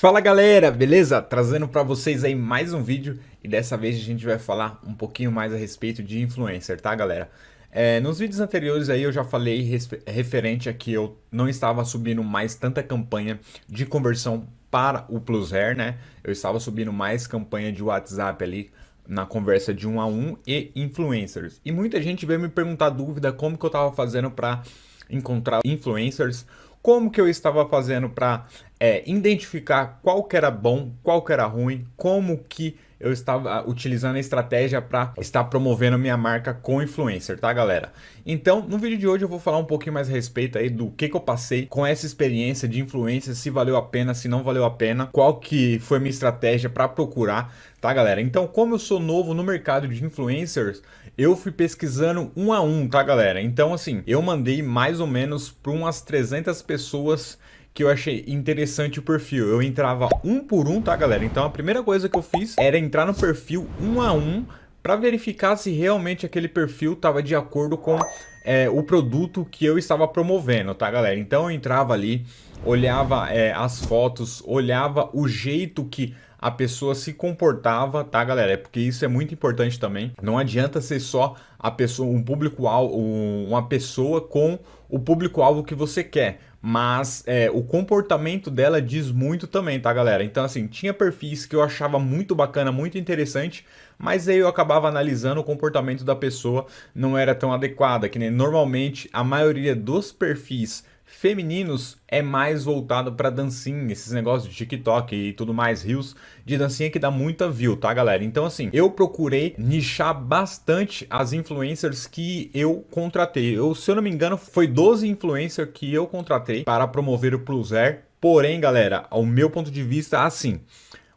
Fala galera, beleza? Trazendo para vocês aí mais um vídeo e dessa vez a gente vai falar um pouquinho mais a respeito de influencer, tá galera? É, nos vídeos anteriores aí eu já falei referente a que eu não estava subindo mais tanta campanha de conversão para o Plus né? Eu estava subindo mais campanha de WhatsApp ali na conversa de um a um e influencers. E muita gente veio me perguntar dúvida como que eu estava fazendo para encontrar influencers, como que eu estava fazendo para é, identificar qual que era bom, qual que era ruim, como que eu estava utilizando a estratégia para estar promovendo minha marca com influencer, tá galera? Então, no vídeo de hoje eu vou falar um pouquinho mais a respeito aí do que, que eu passei com essa experiência de influência, se valeu a pena, se não valeu a pena, qual que foi minha estratégia para procurar, tá galera? Então, como eu sou novo no mercado de influencers, eu fui pesquisando um a um, tá galera? Então, assim, eu mandei mais ou menos para umas 300 pessoas que eu achei interessante o perfil. Eu entrava um por um, tá, galera? Então a primeira coisa que eu fiz era entrar no perfil um a um para verificar se realmente aquele perfil estava de acordo com é, o produto que eu estava promovendo, tá, galera? Então eu entrava ali, olhava é, as fotos, olhava o jeito que a pessoa se comportava, tá, galera? É porque isso é muito importante também. Não adianta ser só a pessoa, um público-alvo, uma pessoa com o público-alvo que você quer mas é, o comportamento dela diz muito também, tá galera? Então assim, tinha perfis que eu achava muito bacana, muito interessante, mas aí eu acabava analisando o comportamento da pessoa, não era tão adequada, que nem normalmente a maioria dos perfis femininos é mais voltado para dancinha, esses negócios de TikTok e tudo mais, rios de dancinha que dá muita view, tá galera? Então assim, eu procurei nichar bastante as influencers que eu contratei. Eu, se eu não me engano, foi 12 influencers que eu contratei para promover o Plus Air. Porém, galera, ao meu ponto de vista, assim,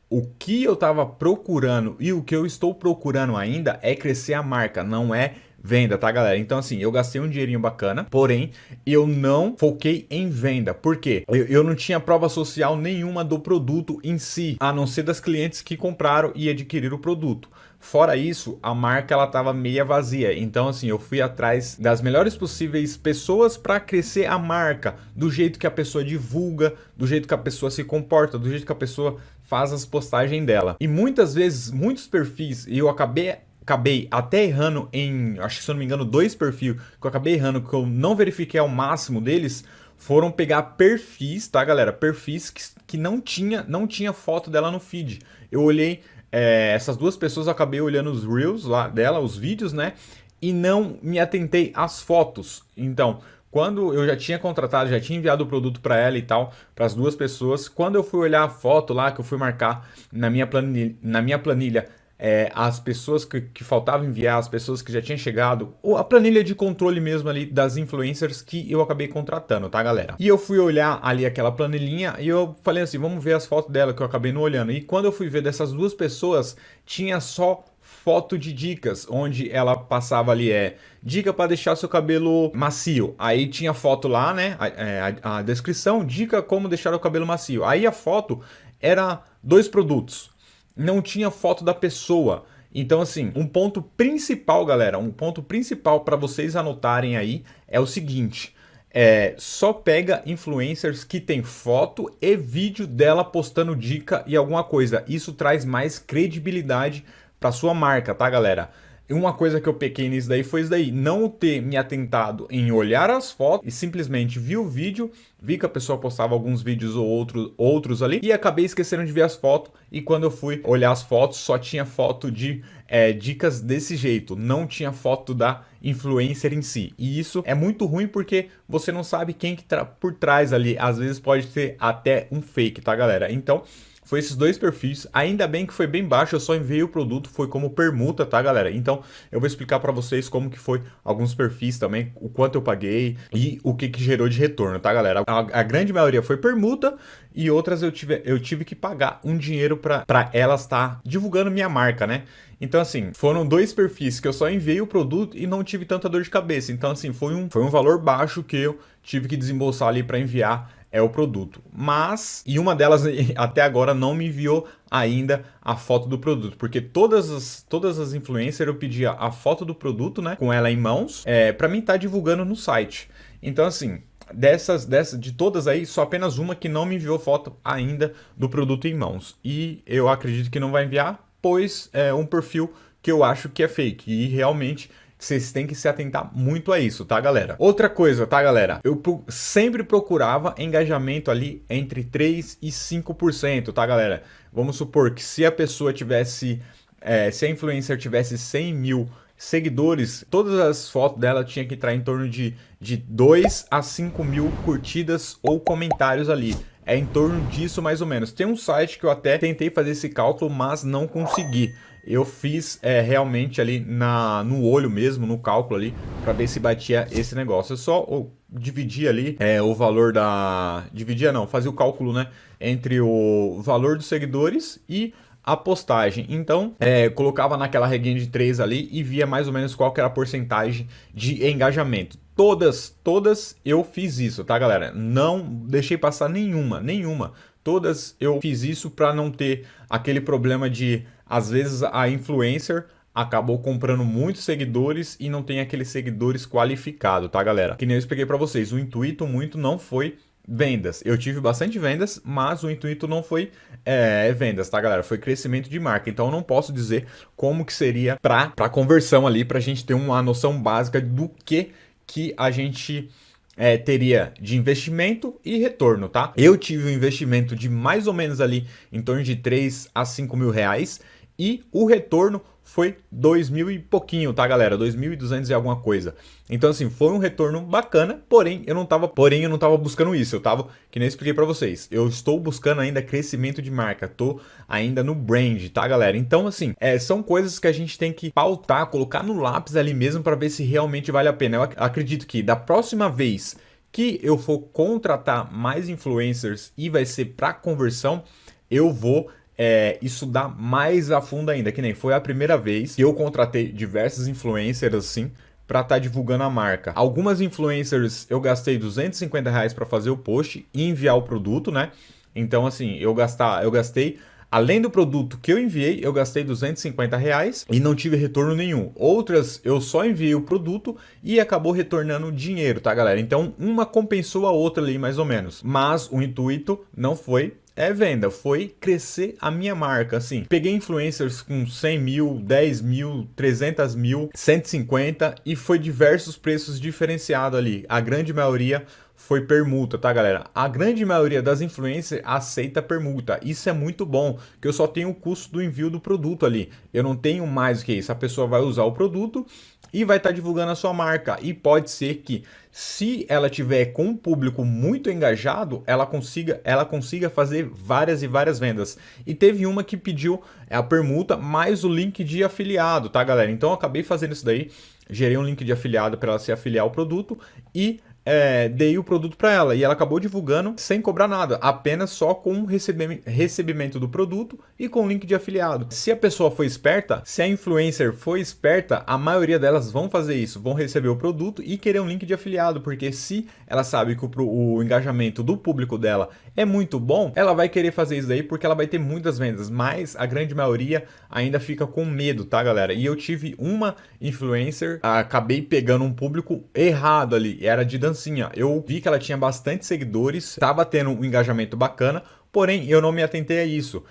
o que eu estava procurando e o que eu estou procurando ainda é crescer a marca, não é venda, tá galera? Então assim, eu gastei um dinheirinho bacana, porém eu não foquei em venda. Por quê? Eu, eu não tinha prova social nenhuma do produto em si, a não ser das clientes que compraram e adquiriram o produto. Fora isso, a marca ela tava meia vazia. Então assim, eu fui atrás das melhores possíveis pessoas para crescer a marca, do jeito que a pessoa divulga, do jeito que a pessoa se comporta, do jeito que a pessoa faz as postagens dela. E muitas vezes, muitos perfis, e eu acabei acabei até errando em, acho que se eu não me engano, dois perfis que eu acabei errando, que eu não verifiquei ao máximo deles, foram pegar perfis, tá galera? Perfis que, que não, tinha, não tinha foto dela no feed. Eu olhei, é, essas duas pessoas, eu acabei olhando os reels lá dela, os vídeos, né? E não me atentei às fotos. Então, quando eu já tinha contratado, já tinha enviado o produto para ela e tal, para as duas pessoas, quando eu fui olhar a foto lá, que eu fui marcar na minha planilha, na minha planilha é, as pessoas que, que faltavam enviar, as pessoas que já tinham chegado, ou a planilha de controle mesmo ali das influencers que eu acabei contratando, tá galera? E eu fui olhar ali aquela planilhinha e eu falei assim, vamos ver as fotos dela que eu acabei não olhando. E quando eu fui ver dessas duas pessoas, tinha só foto de dicas, onde ela passava ali, é, dica para deixar seu cabelo macio. Aí tinha foto lá, né, a, é, a, a descrição, dica como deixar o cabelo macio. Aí a foto era dois produtos, não tinha foto da pessoa. Então, assim, um ponto principal, galera, um ponto principal para vocês anotarem aí é o seguinte. É, só pega influencers que tem foto e vídeo dela postando dica e alguma coisa. Isso traz mais credibilidade para sua marca, tá, galera? Uma coisa que eu pequei nisso daí foi isso daí, não ter me atentado em olhar as fotos e simplesmente vi o vídeo, vi que a pessoa postava alguns vídeos ou outro, outros ali e acabei esquecendo de ver as fotos e quando eu fui olhar as fotos só tinha foto de é, dicas desse jeito, não tinha foto da influencer em si. E isso é muito ruim porque você não sabe quem que tá por trás ali, às vezes pode ter até um fake, tá galera? Então foi esses dois perfis, ainda bem que foi bem baixo, eu só enviei o produto, foi como permuta, tá galera? Então eu vou explicar para vocês como que foi alguns perfis também, o quanto eu paguei e o que que gerou de retorno, tá galera? A, a grande maioria foi permuta e outras eu tive, eu tive que pagar um dinheiro para elas estar tá divulgando minha marca, né? Então, assim, foram dois perfis que eu só enviei o produto e não tive tanta dor de cabeça. Então, assim, foi um, foi um valor baixo que eu tive que desembolsar ali para enviar é o produto. Mas, e uma delas até agora não me enviou ainda a foto do produto, porque todas as, todas as influencers eu pedia a foto do produto, né, com ela em mãos, é, para mim estar tá divulgando no site. Então assim, dessas, dessas, de todas aí, só apenas uma que não me enviou foto ainda do produto em mãos. E eu acredito que não vai enviar, pois é um perfil que eu acho que é fake. E realmente vocês têm que se atentar muito a isso, tá, galera? Outra coisa, tá, galera? Eu sempre procurava engajamento ali entre 3 e 5%, tá, galera? Vamos supor que se a pessoa tivesse, é, se a influencer tivesse 100 mil seguidores, todas as fotos dela tinha que entrar em torno de, de 2 a 5 mil curtidas ou comentários ali. É em torno disso mais ou menos. Tem um site que eu até tentei fazer esse cálculo, mas não consegui. Eu fiz é, realmente ali na, no olho mesmo, no cálculo ali, para ver se batia esse negócio. Eu só eu dividi ali é, o valor da... Dividia não, fazia o cálculo, né? Entre o valor dos seguidores e a postagem. Então, é, colocava naquela reguinha de 3 ali e via mais ou menos qual era a porcentagem de engajamento. Todas, todas eu fiz isso, tá, galera? Não deixei passar nenhuma, nenhuma. Todas eu fiz isso para não ter aquele problema de, às vezes, a influencer acabou comprando muitos seguidores e não tem aqueles seguidores qualificados, tá, galera? Que nem eu expliquei para vocês, o intuito muito não foi vendas. Eu tive bastante vendas, mas o intuito não foi é, vendas, tá, galera? Foi crescimento de marca. Então eu não posso dizer como que seria para conversão ali, para a gente ter uma noção básica do que que a gente é, teria de investimento e retorno, tá? Eu tive um investimento de mais ou menos ali em torno de 3 a 5 mil reais e o retorno foi 2 mil e pouquinho, tá galera? 2.200 e alguma coisa. Então assim, foi um retorno bacana, porém eu não tava, porém eu não tava buscando isso, eu tava, que nem expliquei para vocês, eu estou buscando ainda crescimento de marca, tô ainda no brand, tá galera? Então assim, é, são coisas que a gente tem que pautar, colocar no lápis ali mesmo para ver se realmente vale a pena. Eu acredito que da próxima vez que eu for contratar mais influencers e vai ser para conversão, eu vou é, dá mais a fundo ainda, que nem foi a primeira vez que eu contratei diversos influencers assim para estar tá divulgando a marca. Algumas influencers eu gastei 250 reais para fazer o post e enviar o produto, né? Então assim, eu, gastar, eu gastei Além do produto que eu enviei, eu gastei 250 reais e não tive retorno nenhum. Outras, eu só enviei o produto e acabou retornando dinheiro, tá, galera? Então, uma compensou a outra ali, mais ou menos. Mas o intuito não foi é venda, foi crescer a minha marca, assim. Peguei influencers com 100 mil, 10 mil, 300 mil, 150 e foi diversos preços diferenciados ali. A grande maioria foi permuta, tá galera? A grande maioria das influencers aceita permuta. Isso é muito bom, que eu só tenho o custo do envio do produto ali. Eu não tenho mais que isso. A pessoa vai usar o produto e vai estar tá divulgando a sua marca. E pode ser que, se ela tiver com um público muito engajado, ela consiga, ela consiga fazer várias e várias vendas. E teve uma que pediu a permuta mais o link de afiliado, tá, galera? Então eu acabei fazendo isso daí, gerei um link de afiliado para ela se afiliar ao produto e é, dei o produto para ela. E ela acabou divulgando sem cobrar nada, apenas só com recebimento do produto e com link de afiliado. Se a pessoa foi esperta, se a influencer foi esperta, a maioria delas vão fazer isso, vão receber o produto e querer um link de afiliado, porque se ela sabe que o, o engajamento do público dela é muito bom, ela vai querer fazer isso daí porque ela vai ter muitas vendas, mas a grande maioria ainda fica com medo, tá galera? E eu tive uma influencer, acabei pegando um público errado ali, era de dancinha. Eu vi que ela tinha bastante seguidores, estava tendo um engajamento bacana, porém eu não me atentei a isso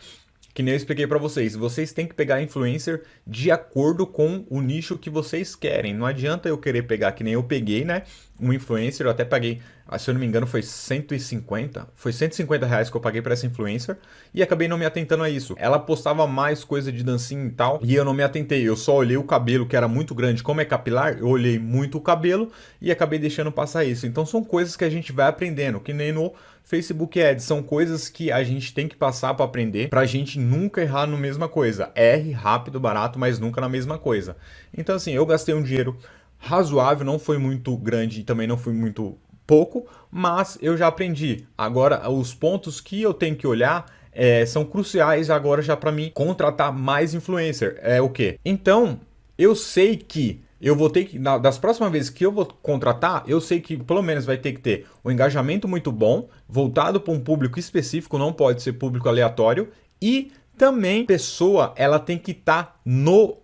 que nem eu expliquei para vocês, vocês têm que pegar influencer de acordo com o nicho que vocês querem. Não adianta eu querer pegar, que nem eu peguei, né? Um influencer, eu até paguei, ah, se eu não me engano, foi 150, foi 150 reais que eu paguei para essa influencer e acabei não me atentando a isso. Ela postava mais coisa de dancinha e tal e eu não me atentei. Eu só olhei o cabelo que era muito grande, como é capilar, eu olhei muito o cabelo e acabei deixando passar isso. Então são coisas que a gente vai aprendendo, que nem no Facebook Ads são coisas que a gente tem que passar para aprender para a gente nunca errar no mesma coisa. Erre rápido, barato, mas nunca na mesma coisa. Então assim, eu gastei um dinheiro razoável, não foi muito grande e também não foi muito pouco, mas eu já aprendi. Agora, os pontos que eu tenho que olhar é, são cruciais agora já para mim contratar mais influencer. É o que? Então, eu sei que eu vou ter que, das próximas vezes que eu vou contratar, eu sei que pelo menos vai ter que ter um engajamento muito bom, voltado para um público específico, não pode ser público aleatório, e também pessoa, ela tem que estar tá no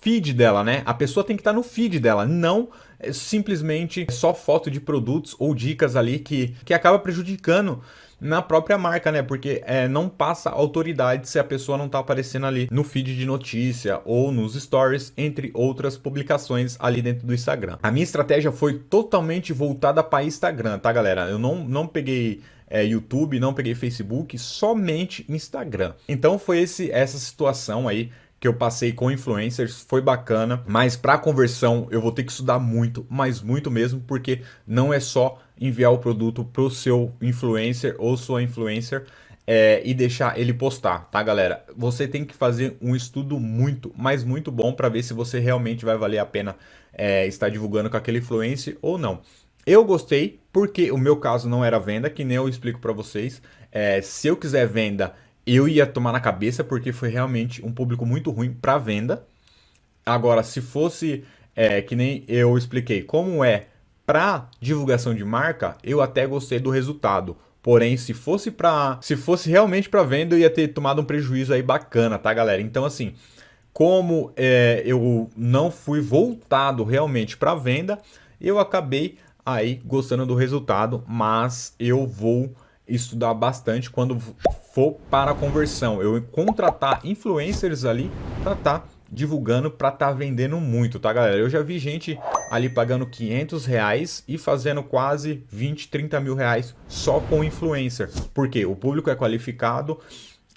feed dela, né? A pessoa tem que estar no feed dela, não é, simplesmente só foto de produtos ou dicas ali que, que acaba prejudicando na própria marca, né? Porque é, não passa autoridade se a pessoa não tá aparecendo ali no feed de notícia ou nos stories, entre outras publicações ali dentro do Instagram. A minha estratégia foi totalmente voltada para Instagram, tá, galera? Eu não, não peguei é, YouTube, não peguei Facebook, somente Instagram. Então foi esse, essa situação aí que eu passei com influencers, foi bacana, mas para conversão eu vou ter que estudar muito, mas muito mesmo, porque não é só enviar o produto pro seu influencer ou sua influencer é, e deixar ele postar, tá galera? Você tem que fazer um estudo muito, mas muito bom para ver se você realmente vai valer a pena é, estar divulgando com aquele influencer ou não. Eu gostei porque o meu caso não era venda, que nem eu explico para vocês. É, se eu quiser venda, eu ia tomar na cabeça porque foi realmente um público muito ruim para venda. Agora, se fosse é, que nem eu expliquei como é para divulgação de marca, eu até gostei do resultado. Porém, se fosse para, se fosse realmente para venda, eu ia ter tomado um prejuízo aí bacana, tá, galera? Então, assim, como é, eu não fui voltado realmente para venda, eu acabei aí gostando do resultado, mas eu vou estudar bastante quando for para a conversão. Eu contratar influencers ali para estar tá divulgando, para estar tá vendendo muito, tá galera? Eu já vi gente ali pagando 500 reais e fazendo quase 20, 30 mil reais só com influencer. Porque o público é qualificado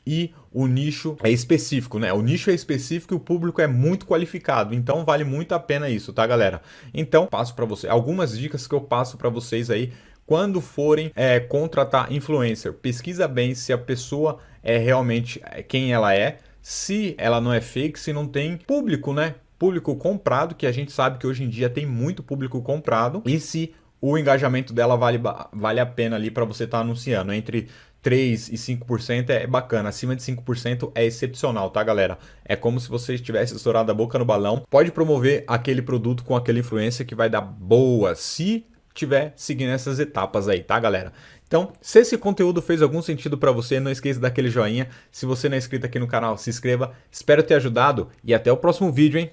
e o nicho é específico, né? O nicho é específico e o público é muito qualificado, então vale muito a pena isso, tá, galera? Então, passo para você algumas dicas que eu passo para vocês aí quando forem é, contratar influencer, pesquisa bem se a pessoa é realmente é, quem ela é, se ela não é fake, se não tem público, né? Público comprado, que a gente sabe que hoje em dia tem muito público comprado, e se o engajamento dela vale, vale a pena ali para você estar tá anunciando. Entre 3 e 5% é bacana, acima de 5% é excepcional, tá galera? É como se você tivesse estourado a boca no balão. Pode promover aquele produto com aquele influência que vai dar boa, se tiver seguindo essas etapas aí, tá, galera? Então, se esse conteúdo fez algum sentido para você, não esqueça daquele joinha. Se você não é inscrito aqui no canal, se inscreva. Espero ter ajudado e até o próximo vídeo, hein?